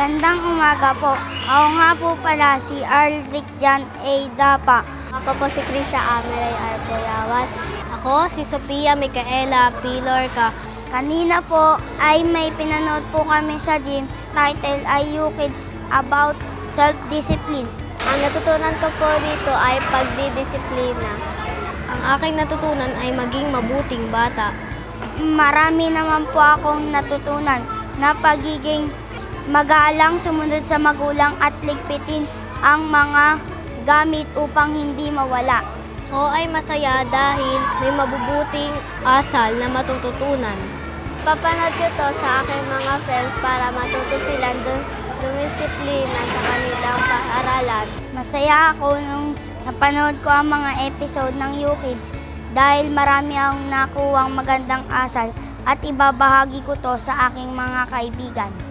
Magandang umaga po. Ako nga po pala si Aldrich Jan A. Dapa. Ako po si Krisha Ameray Arpoyawan. Ako si Sofia Micaela Pilorca. Kanina po ay may pinanood po kami sa gym. Title ay You Kids About Self-Discipline. Ang natutunan ko po dito ay pagdidisiplina. Ang aking natutunan ay maging mabuting bata. Marami naman po akong natutunan na pagiging magalang sumunod sa magulang at ligpitin ang mga gamit upang hindi mawala. Ako ay masaya dahil may mabubuting asal na matututunan. Papanood ko to sa aking mga friends para matuto silang dum- dumisiplina sa kanilang paaralan. Masaya ako nung napanood ko ang mga episode ng You Kids dahil marami akong nakuwang magandang asal at ibabahagi ko to sa aking mga kaibigan.